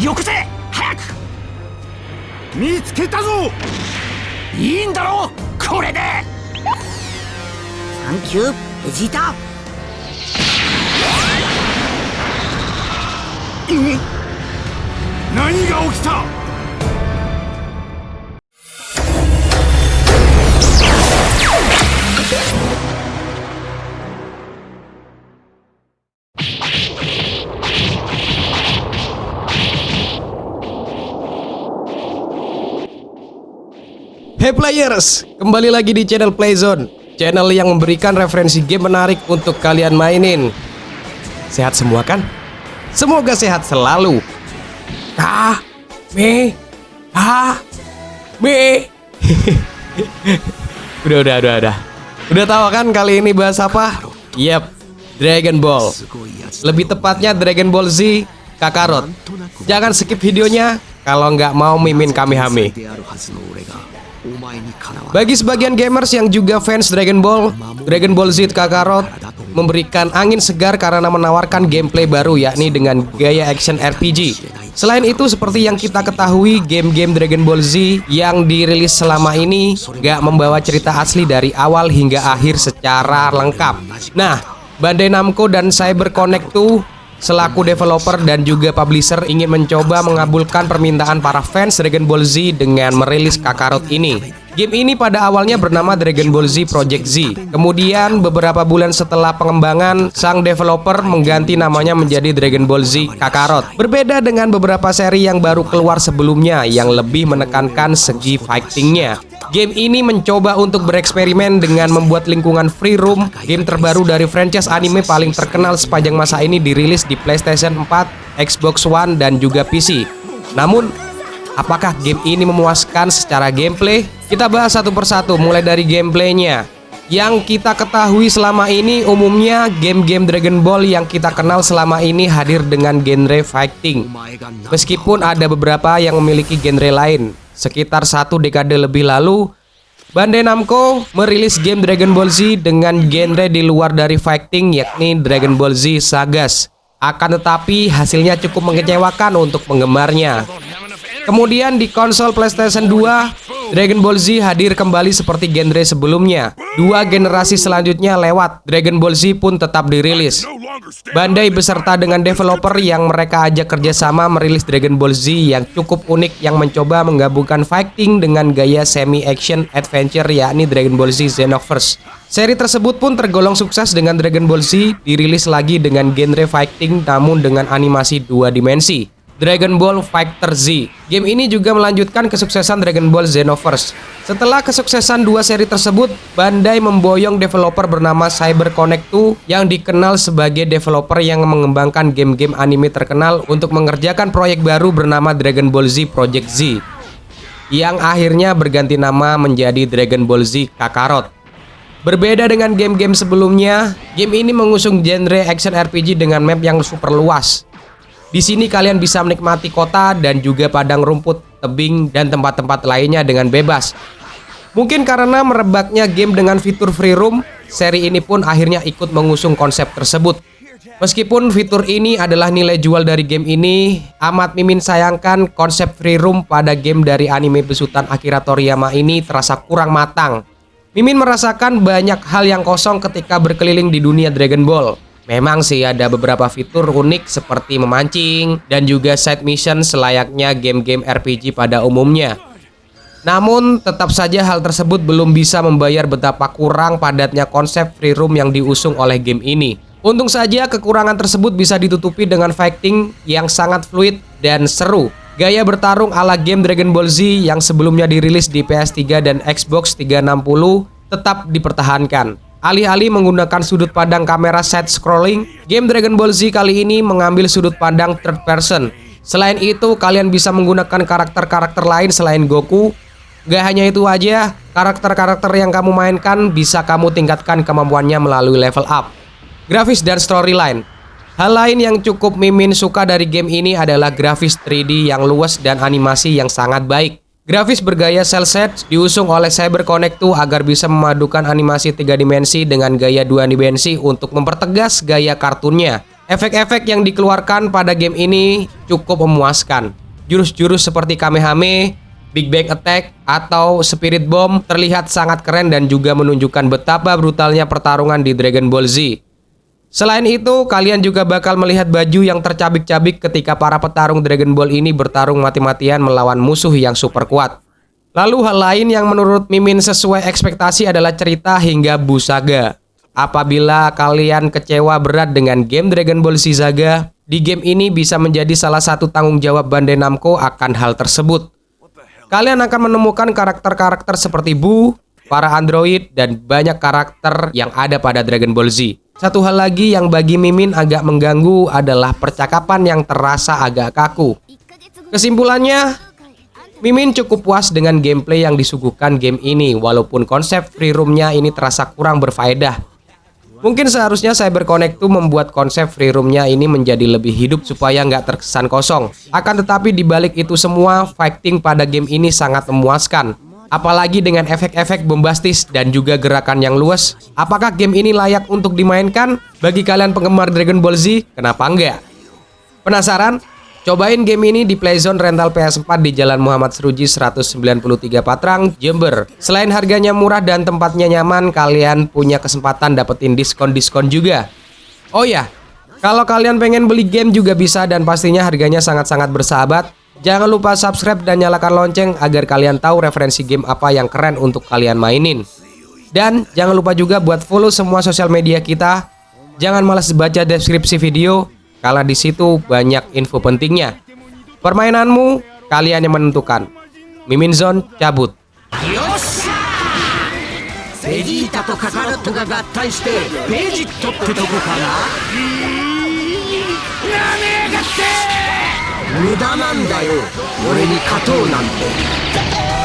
よこせ早く。見つけたぞ。いいんだろうこれで。サンキューベジータ。何が起きた？Hey players, kembali lagi di channel Playzone Channel yang memberikan referensi game menarik untuk kalian mainin. Sehat semua kan? Semoga sehat selalu. Ka, me, ha, me Udah, udah, udah, udah. Udah tahu kan kali ini bahas apa? Yep, Dragon Ball. Lebih tepatnya Dragon Ball Z Kakarot. Jangan skip videonya kalau nggak mau mimin Kamehame bagi sebagian gamers yang juga fans Dragon Ball, Dragon Ball Z Kakarot memberikan angin segar karena menawarkan gameplay baru yakni dengan gaya action RPG. Selain itu seperti yang kita ketahui game-game Dragon Ball Z yang dirilis selama ini gak membawa cerita asli dari awal hingga akhir secara lengkap. Nah, Bandai Namco dan Cyber Connect tuh selaku developer dan juga publisher ingin mencoba mengabulkan permintaan para fans Dragon Ball Z dengan merilis Kakarot ini. Game ini pada awalnya bernama Dragon Ball Z Project Z. Kemudian beberapa bulan setelah pengembangan, sang developer mengganti namanya menjadi Dragon Ball Z Kakarot. Berbeda dengan beberapa seri yang baru keluar sebelumnya yang lebih menekankan segi fightingnya. Game ini mencoba untuk bereksperimen dengan membuat lingkungan free room. Game terbaru dari franchise anime paling terkenal sepanjang masa ini dirilis di PlayStation 4, Xbox One, dan juga PC. Namun, apakah game ini memuaskan secara gameplay? Kita bahas satu persatu, mulai dari gameplaynya. Yang kita ketahui selama ini umumnya game-game Dragon Ball yang kita kenal selama ini hadir dengan genre fighting. Meskipun ada beberapa yang memiliki genre lain, sekitar satu dekade lebih lalu, Bandai Namco merilis game Dragon Ball Z dengan genre di luar dari fighting yakni Dragon Ball Z Sagas. Akan tetapi hasilnya cukup mengecewakan untuk penggemarnya. Kemudian di konsol PlayStation 2, Dragon Ball Z hadir kembali seperti genre sebelumnya. Dua generasi selanjutnya lewat, Dragon Ball Z pun tetap dirilis. Bandai beserta dengan developer yang mereka ajak kerjasama merilis Dragon Ball Z yang cukup unik yang mencoba menggabungkan fighting dengan gaya semi-action adventure yakni Dragon Ball Z Xenoverse. Seri tersebut pun tergolong sukses dengan Dragon Ball Z dirilis lagi dengan genre fighting namun dengan animasi dua dimensi. Dragon Ball Fighter Z. Game ini juga melanjutkan kesuksesan Dragon Ball Xenoverse. Setelah kesuksesan dua seri tersebut, Bandai memboyong developer bernama Cyber Connect 2 yang dikenal sebagai developer yang mengembangkan game-game anime terkenal untuk mengerjakan proyek baru bernama Dragon Ball Z Project Z yang akhirnya berganti nama menjadi Dragon Ball Z Kakarot. Berbeda dengan game-game sebelumnya, game ini mengusung genre action RPG dengan map yang super luas di sini kalian bisa menikmati kota dan juga padang rumput, tebing, dan tempat-tempat lainnya dengan bebas. Mungkin karena merebaknya game dengan fitur free roam, seri ini pun akhirnya ikut mengusung konsep tersebut. Meskipun fitur ini adalah nilai jual dari game ini, amat mimin sayangkan konsep free roam pada game dari anime besutan Akira Toriyama ini terasa kurang matang. Mimin merasakan banyak hal yang kosong ketika berkeliling di dunia Dragon Ball. Memang sih ada beberapa fitur unik seperti memancing dan juga side mission selayaknya game-game RPG pada umumnya. Namun tetap saja hal tersebut belum bisa membayar betapa kurang padatnya konsep free roam yang diusung oleh game ini. Untung saja kekurangan tersebut bisa ditutupi dengan fighting yang sangat fluid dan seru. Gaya bertarung ala game Dragon Ball Z yang sebelumnya dirilis di PS3 dan Xbox 360 tetap dipertahankan. Alih-alih menggunakan sudut pandang kamera side scrolling, game Dragon Ball Z kali ini mengambil sudut pandang third person. Selain itu, kalian bisa menggunakan karakter-karakter lain selain Goku. Gak hanya itu aja, karakter-karakter yang kamu mainkan bisa kamu tingkatkan kemampuannya melalui level up. Grafis dan storyline Hal lain yang cukup Mimin suka dari game ini adalah grafis 3D yang luas dan animasi yang sangat baik. Grafis bergaya cel set diusung oleh Cyber Connect 2 agar bisa memadukan animasi tiga dimensi dengan gaya dua dimensi untuk mempertegas gaya kartunnya. Efek-efek yang dikeluarkan pada game ini cukup memuaskan. Jurus-jurus seperti Kamehame, Big Bang Attack, atau Spirit Bomb terlihat sangat keren dan juga menunjukkan betapa brutalnya pertarungan di Dragon Ball Z. Selain itu, kalian juga bakal melihat baju yang tercabik-cabik ketika para petarung Dragon Ball ini bertarung mati-matian melawan musuh yang super kuat. Lalu hal lain yang menurut Mimin sesuai ekspektasi adalah cerita hingga Busaga. Apabila kalian kecewa berat dengan game Dragon Ball Z Saga, di game ini bisa menjadi salah satu tanggung jawab Bandai Namco akan hal tersebut. Kalian akan menemukan karakter-karakter seperti Bu, para android, dan banyak karakter yang ada pada Dragon Ball Z. Satu hal lagi yang bagi Mimin agak mengganggu adalah percakapan yang terasa agak kaku. Kesimpulannya, Mimin cukup puas dengan gameplay yang disuguhkan game ini walaupun konsep free roomnya ini terasa kurang berfaedah. Mungkin seharusnya Cyber Connect tuh membuat konsep free roomnya ini menjadi lebih hidup supaya nggak terkesan kosong. Akan tetapi dibalik itu semua, fighting pada game ini sangat memuaskan. Apalagi dengan efek-efek bombastis dan juga gerakan yang luas. Apakah game ini layak untuk dimainkan? Bagi kalian penggemar Dragon Ball Z, kenapa enggak? Penasaran? Cobain game ini di Playzone rental PS4 di Jalan Muhammad Seruji 193 Patrang, Jember. Selain harganya murah dan tempatnya nyaman, kalian punya kesempatan dapetin diskon-diskon juga. Oh ya, kalau kalian pengen beli game juga bisa dan pastinya harganya sangat-sangat bersahabat. Jangan lupa subscribe dan nyalakan lonceng agar kalian tahu referensi game apa yang keren untuk kalian mainin. Dan jangan lupa juga buat follow semua sosial media kita. Jangan malas baca deskripsi video karena di situ banyak info pentingnya. Permainanmu, kalian yang menentukan. Mimin Zone cabut. よ無駄なんだよ。俺に勝とうなんて。